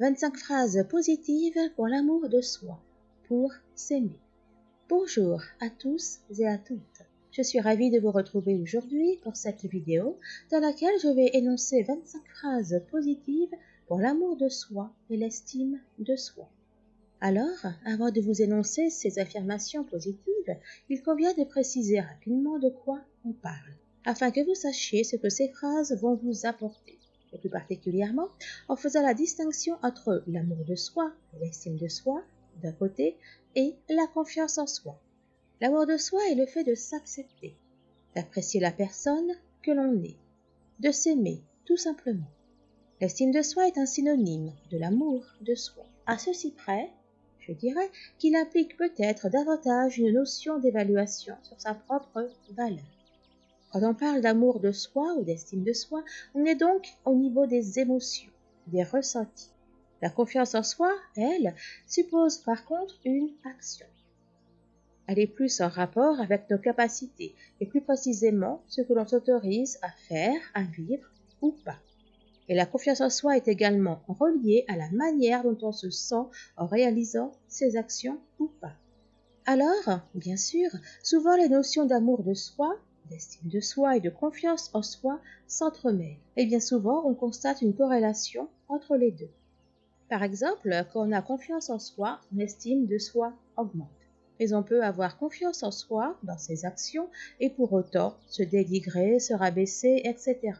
25 phrases positives pour l'amour de soi, pour s'aimer. Bonjour à tous et à toutes. Je suis ravie de vous retrouver aujourd'hui pour cette vidéo dans laquelle je vais énoncer 25 phrases positives pour l'amour de soi et l'estime de soi. Alors, avant de vous énoncer ces affirmations positives, il convient de préciser rapidement de quoi on parle, afin que vous sachiez ce que ces phrases vont vous apporter et plus particulièrement en faisant la distinction entre l'amour de soi, l'estime de soi, d'un côté, et la confiance en soi. L'amour de soi est le fait de s'accepter, d'apprécier la personne que l'on est, de s'aimer, tout simplement. L'estime de soi est un synonyme de l'amour de soi. À ceci près, je dirais qu'il implique peut-être davantage une notion d'évaluation sur sa propre valeur. Quand on parle d'amour de soi ou d'estime de soi, on est donc au niveau des émotions, des ressentis. La confiance en soi, elle, suppose par contre une action. Elle est plus en rapport avec nos capacités et plus précisément ce que l'on s'autorise à faire, à vivre ou pas. Et la confiance en soi est également reliée à la manière dont on se sent en réalisant ses actions ou pas. Alors, bien sûr, souvent les notions d'amour de soi d'estime de soi et de confiance en soi s'entremêlent. Et bien souvent, on constate une corrélation entre les deux. Par exemple, quand on a confiance en soi, l'estime de soi augmente. Mais on peut avoir confiance en soi dans ses actions et pour autant se dénigrer, se rabaisser, etc.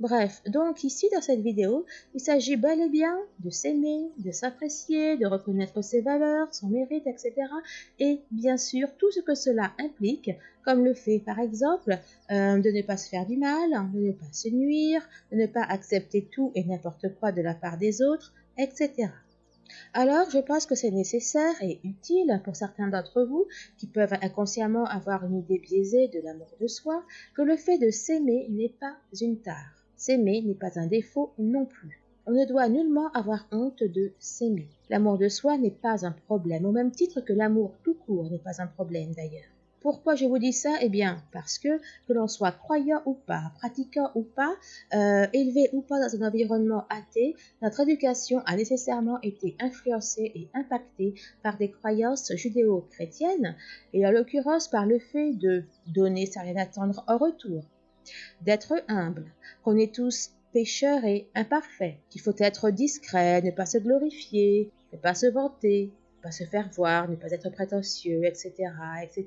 Bref, donc ici dans cette vidéo, il s'agit bel et bien de s'aimer, de s'apprécier, de reconnaître ses valeurs, son mérite, etc. Et bien sûr tout ce que cela implique, comme le fait par exemple euh, de ne pas se faire du mal, de ne pas se nuire, de ne pas accepter tout et n'importe quoi de la part des autres, etc. Alors, je pense que c'est nécessaire et utile pour certains d'entre vous qui peuvent inconsciemment avoir une idée biaisée de l'amour de soi que le fait de s'aimer n'est pas une tare. S'aimer n'est pas un défaut non plus. On ne doit nullement avoir honte de s'aimer. L'amour de soi n'est pas un problème, au même titre que l'amour tout court n'est pas un problème d'ailleurs. Pourquoi je vous dis ça? Eh bien, parce que que l'on soit croyant ou pas, pratiquant ou pas, euh, élevé ou pas dans un environnement athée, notre éducation a nécessairement été influencée et impactée par des croyances judéo-chrétiennes, et en l'occurrence par le fait de donner sans rien attendre en retour, d'être humble, qu'on est tous pécheurs et imparfaits, qu'il faut être discret, ne pas se glorifier, ne pas se vanter, ne pas se faire voir, ne pas être prétentieux, etc., etc.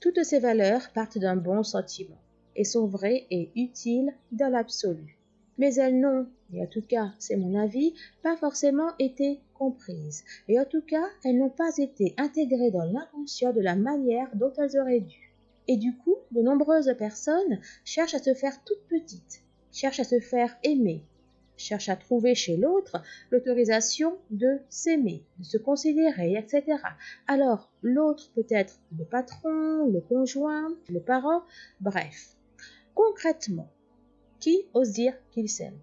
Toutes ces valeurs partent d'un bon sentiment et sont vraies et utiles dans l'absolu. Mais elles n'ont, et en tout cas c'est mon avis, pas forcément été comprises, et en tout cas elles n'ont pas été intégrées dans l'inconscient de la manière dont elles auraient dû. Et du coup, de nombreuses personnes cherchent à se faire toutes petites, cherchent à se faire aimer, cherche à trouver chez l'autre l'autorisation de s'aimer, de se considérer, etc. Alors, l'autre peut être le patron, le conjoint, le parent, bref. Concrètement, qui ose dire qu'il s'aime?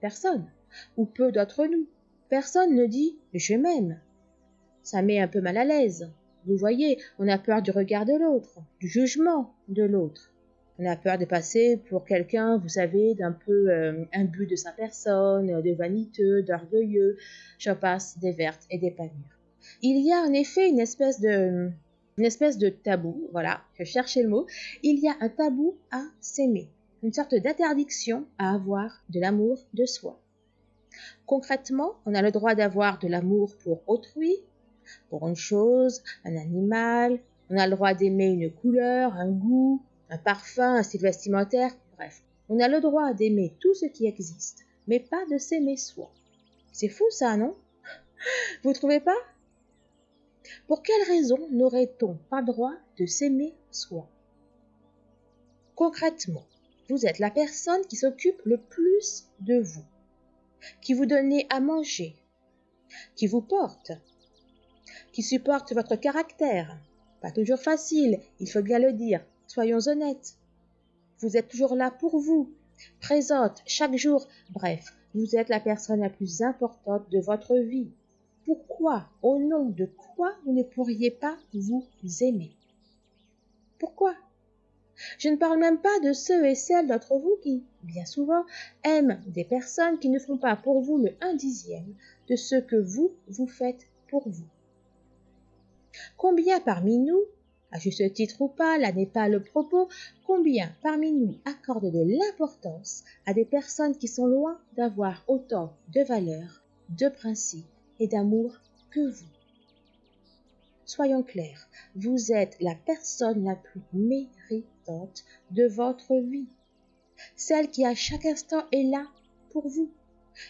Personne, ou peu d'entre nous. Personne ne dit je m'aime. Ça met un peu mal à l'aise. Vous voyez, on a peur du regard de l'autre, du jugement de l'autre. On a peur de passer pour quelqu'un, vous savez, d'un peu euh, imbu de sa personne, de vaniteux, d'orgueilleux, j'en passe des vertes et des pas mûres. Il y a en effet une espèce de, une espèce de tabou, voilà, je cherchais le mot, il y a un tabou à s'aimer, une sorte d'interdiction à avoir de l'amour de soi. Concrètement, on a le droit d'avoir de l'amour pour autrui, pour une chose, un animal, on a le droit d'aimer une couleur, un goût, un parfum, un style vestimentaire, bref. On a le droit d'aimer tout ce qui existe, mais pas de s'aimer soi. C'est fou ça, non? Vous trouvez pas? Pour quelle raison n'aurait-on pas droit de s'aimer soi? Concrètement, vous êtes la personne qui s'occupe le plus de vous, qui vous donne à manger, qui vous porte, qui supporte votre caractère. Pas toujours facile, il faut bien le dire, Soyons honnêtes. Vous êtes toujours là pour vous, présente chaque jour. Bref, vous êtes la personne la plus importante de votre vie. Pourquoi, au nom de quoi, vous ne pourriez pas vous aimer? Pourquoi? Je ne parle même pas de ceux et celles d'entre vous qui, bien souvent, aiment des personnes qui ne font pas pour vous le un dixième de ce que vous, vous faites pour vous. Combien parmi nous, à juste titre ou pas, là n'est pas le propos, combien parmi nous accordent de l'importance à des personnes qui sont loin d'avoir autant de valeurs, de principes et d'amour que vous? Soyons clairs, vous êtes la personne la plus méritante de votre vie, celle qui à chaque instant est là pour vous,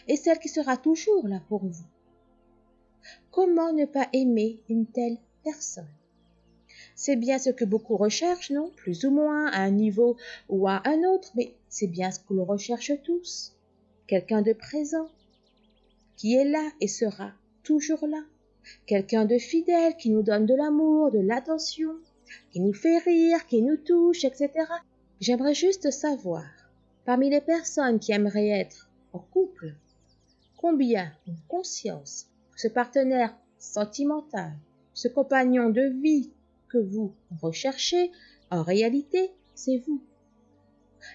et celle qui sera toujours là pour vous. Comment ne pas aimer une telle personne C'est bien ce que beaucoup recherchent, non? Plus ou moins, à un niveau ou à un autre, mais c'est bien ce que l'on recherche tous. Quelqu'un de présent, qui est là et sera toujours là quelqu'un de fidèle qui nous donne de l'amour, de l'attention, qui nous fait rire, qui nous touche, etc. J'aimerais juste savoir, parmi les personnes qui aimeraient être en couple, combien ont conscience ce partenaire sentimental, ce compagnon de vie que vous recherchez, en réalité, c'est vous.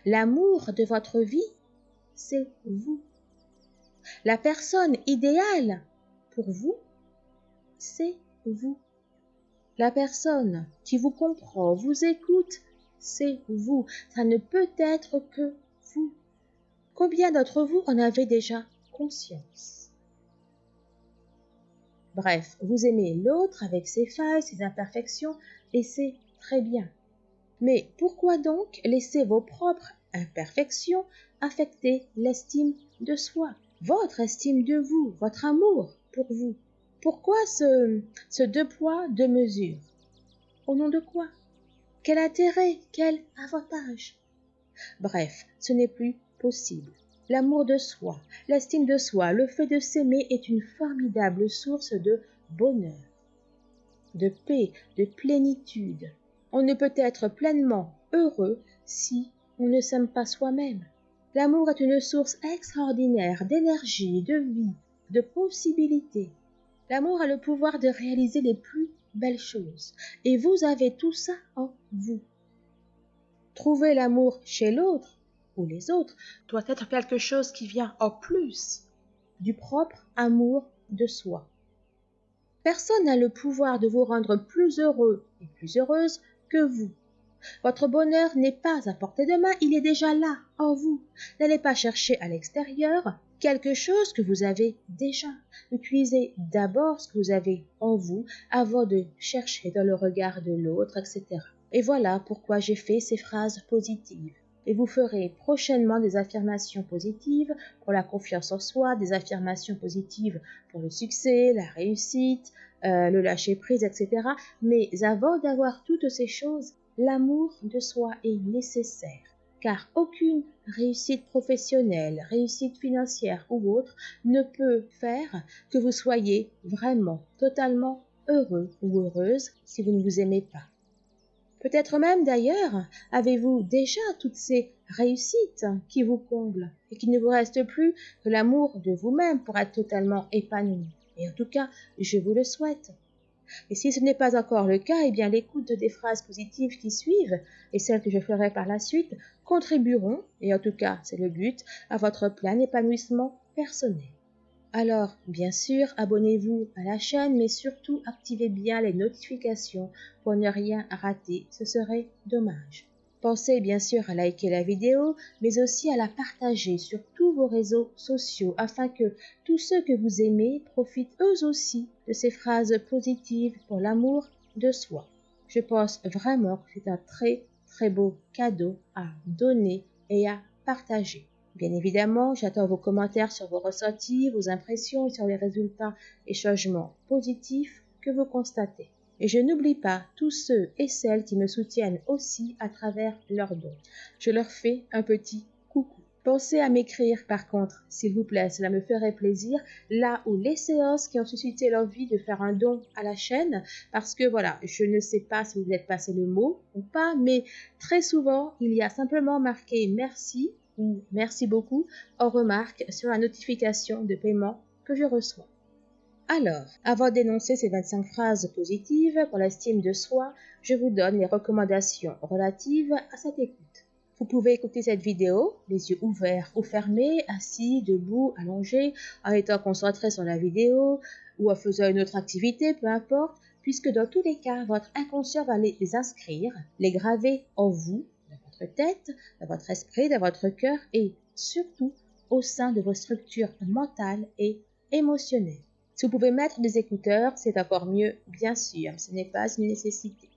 L'amour de votre vie, c'est vous. La personne idéale pour vous, c'est vous. La personne qui vous comprend, vous écoute, c'est vous. Ça ne peut être que vous. Combien d'entre vous en avez déjà conscience? Bref, vous aimez l'autre avec ses failles, ses imperfections, et c'est très bien. Mais pourquoi donc laisser vos propres imperfections affecter l'estime de soi, votre estime de vous, votre amour pour vous? Pourquoi ce, ce deux poids, deux mesures? Au nom de quoi? Quel intérêt? Quel avantage? Bref, ce n'est plus possible. L'amour de soi, l'estime de soi, le fait de s'aimer est une formidable source de bonheur, de paix, de plénitude. On ne peut être pleinement heureux si on ne s'aime pas soi-même. L'amour est une source extraordinaire d'énergie, de vie, de possibilités. L'amour a le pouvoir de réaliser les plus belles choses. Et vous avez tout ça en vous. Trouver l'amour chez l'autre ou les autres doit être quelque chose qui vient en plus du propre amour de soi. Personne n'a le pouvoir de vous rendre plus heureux et plus heureuse que vous. Votre bonheur n'est pas à portée de main, il est déjà là, en vous. N'allez pas chercher à l'extérieur, quelque chose que vous avez déjà. Utilisez d'abord ce que vous avez en vous avant de chercher dans le regard de l'autre, etc. Et voilà pourquoi j'ai fait ces phrases positives. Et vous ferez prochainement des affirmations positives pour la confiance en soi, des affirmations positives pour le succès, la réussite, euh, le lâcher prise, etc. Mais avant d'avoir toutes ces choses, l'amour de soi est nécessaire car aucune réussite professionnelle, réussite financière ou autre ne peut faire que vous soyez vraiment totalement heureux ou heureuse si vous ne vous aimez pas. Peut-être même d'ailleurs avez-vous déjà toutes ces réussites qui vous comblent et qu'il ne vous reste plus que l'amour de vous-même pour être totalement épanoui. Et en tout cas, je vous le souhaite. Et si ce n'est pas encore le cas, eh bien l'écoute des phrases positives qui suivent et celles que je ferai par la suite contribueront, et en tout cas c'est le but, à votre plein épanouissement personnel. Alors, bien sûr, abonnez-vous à la chaîne, mais surtout activez bien les notifications pour ne rien rater, ce serait dommage. Pensez bien sûr à liker la vidéo, mais aussi à la partager sur tous vos réseaux sociaux afin que tous ceux que vous aimez profitent eux aussi de ces phrases positives pour l'amour de soi. Je pense vraiment que c'est un très très beau cadeau à donner et à partager. Bien évidemment, j'attends vos commentaires sur vos ressentis, vos impressions et sur les résultats et changements positifs que vous constatez. Et je n'oublie pas tous ceux et celles qui me soutiennent aussi à travers leurs dons. Je leur fais un petit coucou. Pensez à m'écrire par contre, s'il vous plaît, cela me ferait plaisir, là où les séances qui ont suscité l'envie de faire un don à la chaîne, parce que voilà, je ne sais pas si vous êtes passé le mot ou pas, mais très souvent, il y a simplement marqué merci merci beaucoup en remarque sur la notification de paiement que je reçois. Alors, avant d'énoncer ces 25 phrases positives pour l'estime de soi, je vous donne les recommandations relatives à cette écoute. Vous pouvez écouter cette vidéo, les yeux ouverts ou fermés, assis, debout, allongé, en étant concentré sur la vidéo ou en faisant une autre activité, peu importe, puisque dans tous les cas, votre inconscient va les inscrire, les graver en vous, votre tête, dans votre esprit, dans votre cœur et surtout au sein de vos structures mentales et émotionnelles. Si vous pouvez mettre des écouteurs, c'est encore mieux, bien sûr, ce n'est pas une nécessité.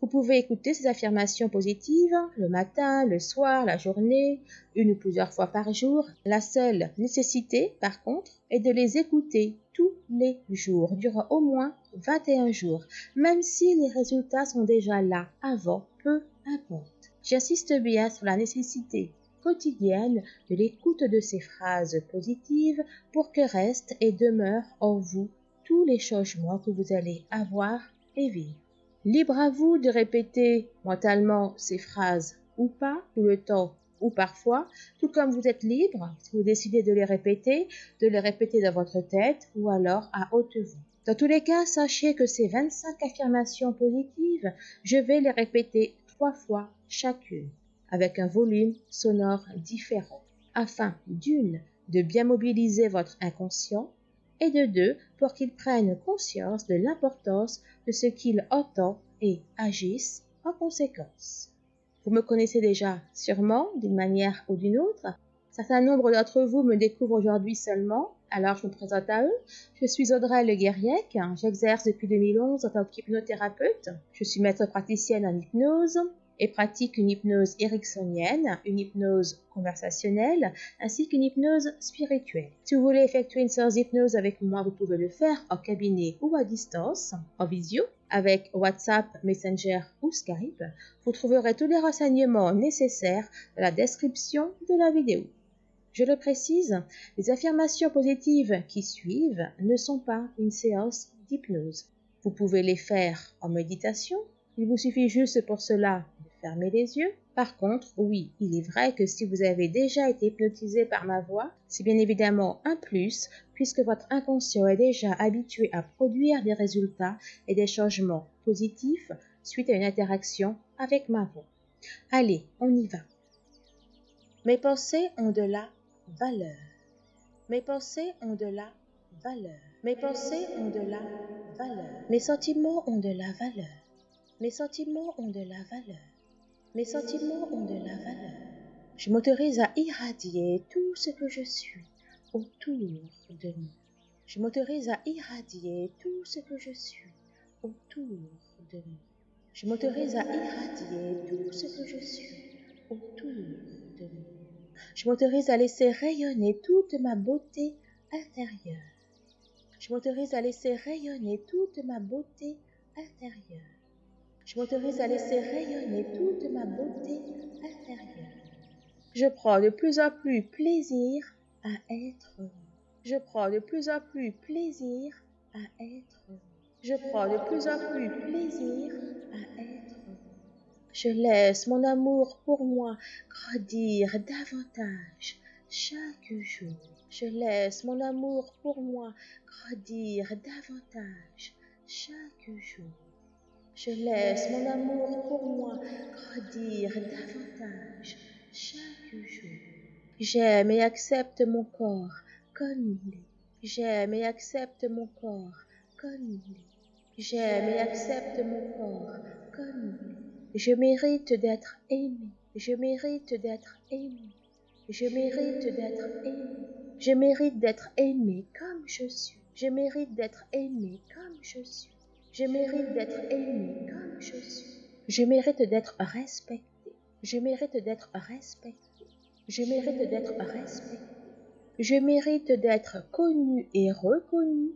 Vous pouvez écouter ces affirmations positives le matin, le soir, la journée, une ou plusieurs fois par jour. La seule nécessité, par contre, est de les écouter tous les jours, durant au moins 21 jours, même si les résultats sont déjà là avant, peu importe. J'insiste bien sur la nécessité quotidienne de l'écoute de ces phrases positives pour que restent et demeurent en vous tous les changements que vous allez avoir et vivre. Libre à vous de répéter mentalement ces phrases ou pas, tout le temps ou parfois, tout comme vous êtes libre, si vous décidez de les répéter, de les répéter dans votre tête ou alors à haute voix. Dans tous les cas, sachez que ces 25 affirmations positives, je vais les répéter trois fois chacune avec un volume sonore différent, afin d'une, de bien mobiliser votre inconscient, et de deux, pour qu'il prenne conscience de l'importance de ce qu'il entend et agisse en conséquence. Vous me connaissez déjà sûrement d'une manière ou d'une autre. Certains nombre d'entre vous me découvrent aujourd'hui seulement, alors je me présente à eux. Je suis Audrey Le Guerriec, j'exerce depuis 2011 en tant qu'hypnothérapeute. Je suis maître praticienne en hypnose, et pratique une hypnose ericksonienne, une hypnose conversationnelle, ainsi qu'une hypnose spirituelle. Si vous voulez effectuer une séance d'hypnose avec moi, vous pouvez le faire en cabinet ou à distance, en visio, avec WhatsApp, Messenger ou Skype. Vous trouverez tous les renseignements nécessaires dans la description de la vidéo. Je le précise, les affirmations positives qui suivent ne sont pas une séance d'hypnose. Vous pouvez les faire en méditation. Il vous suffit juste pour cela Fermez les yeux. Par contre, oui, il est vrai que si vous avez déjà été hypnotisé par ma voix, c'est bien évidemment un plus puisque votre inconscient est déjà habitué à produire des résultats et des changements positifs suite à une interaction avec ma voix. Allez, on y va. Mes pensées ont de la valeur. Mes pensées ont de la valeur. Mes pensées ont de la valeur. Mes sentiments ont de la valeur. Mes sentiments ont de la valeur. Mes sentiments ont de la valeur. Je m'autorise à irradier tout ce que je suis autour de nous. Je m'autorise à irradier tout ce que je suis autour de nous. Je m'autorise à irradier tout ce que je suis autour de nous. Je m'autorise à laisser rayonner toute ma beauté intérieure. Je m'autorise à laisser rayonner toute ma beauté intérieure. Je m'autorise à laisser rayonner toute ma beauté intérieure. Je prends de plus en plus plaisir à être Je prends de plus en plus plaisir à être Je prends de plus en plus plaisir à être Je laisse mon amour pour moi grandir davantage chaque jour. Je laisse mon amour pour moi grandir davantage chaque jour. Je laisse mon amour pour moi grandir davantage chaque jour. J'aime et accepte mon corps comme il est. J'aime et accepte mon corps comme il est. J'aime et accepte mon corps comme il est. Je mérite d'être aimé. Je mérite d'être aimé. Je mérite d'être aimé. Je mérite d'être aimé comme je suis. Je mérite d'être aimé comme je suis. Je mérite d'être aimé comme je suis. Je mérite d'être respecté. Je mérite d'être respecté. Je mérite d'être respecté. Je mérite d'être connu et reconnu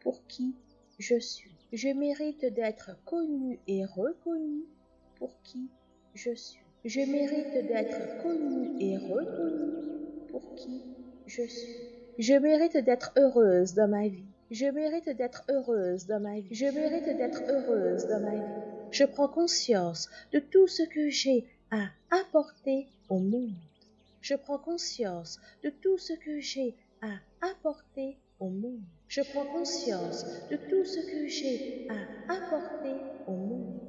pour qui je suis. Je mérite d'être connu et reconnu pour qui je suis. Je mérite d'être connu et reconnu pour qui je suis. Je mérite d'être heureuse dans ma vie. Je mérite d'être heureuse dans ma vie. Je mérite d'être heureuse dans ma vie. Je prends conscience de tout ce que j'ai à apporter au monde. Je prends conscience de tout ce que j'ai à apporter au monde. Je prends conscience de tout ce que j'ai à apporter au monde.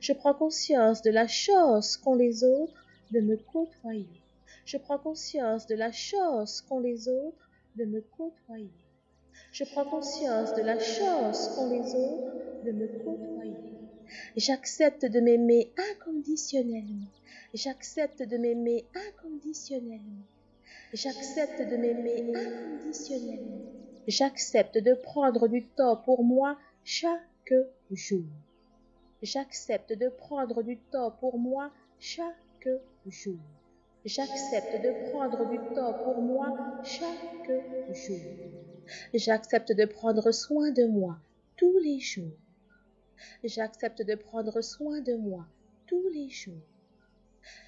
Je prends conscience de la chose qu'ont les autres de me côtoyer. Je prends conscience de la chose qu'ont les autres de me côtoyer. Je prends conscience de la chose qu'ont les autres de me côtoyer. J'accepte de m'aimer inconditionnellement. J'accepte de m'aimer inconditionnellement. J'accepte de m'aimer inconditionnellement. J'accepte de prendre du temps pour moi chaque jour. J'accepte de prendre du temps pour moi chaque jour. J'accepte de prendre du temps pour moi chaque jour. J'accepte de prendre soin de moi tous les jours. J'accepte de prendre soin de moi tous les jours.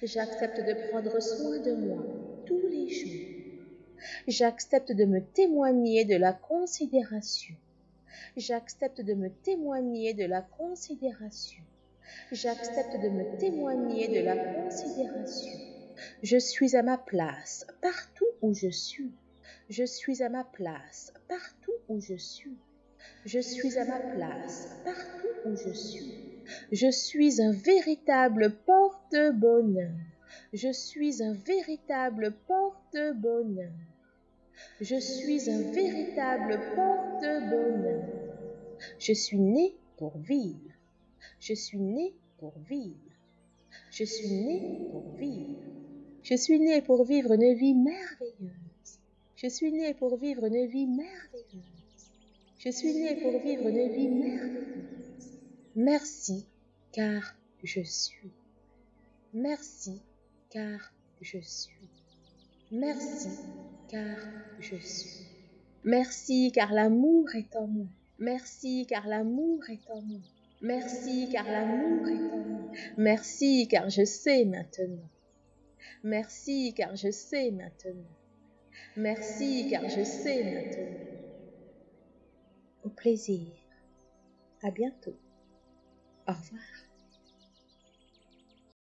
J'accepte de prendre soin de moi tous les jours. J'accepte de me témoigner de la considération. J'accepte de me témoigner de la considération. J'accepte de me témoigner de la considération. Je suis à ma place partout où je suis. Je suis à ma place partout où je suis. Je suis à ma place partout où je suis. Je suis un véritable porte-bonheur. Je suis un véritable porte-bonheur. Je suis un véritable porte-bonheur. Je suis né pour vivre. Je suis né pour vivre. Je suis né pour vivre. Je suis né pour vivre une vie merveilleuse. Je suis né pour vivre une vie merveilleuse. Je suis né pour vivre une vie merveilleuse. Merci car je suis. Merci car je suis. Merci car je suis. Merci car l'amour est en moi. Merci car l'amour est en moi. Merci car l'amour est en moi. Merci car je sais maintenant. Merci car je sais maintenant. Merci car je sais maintenant. Au plaisir. À bientôt. Au revoir.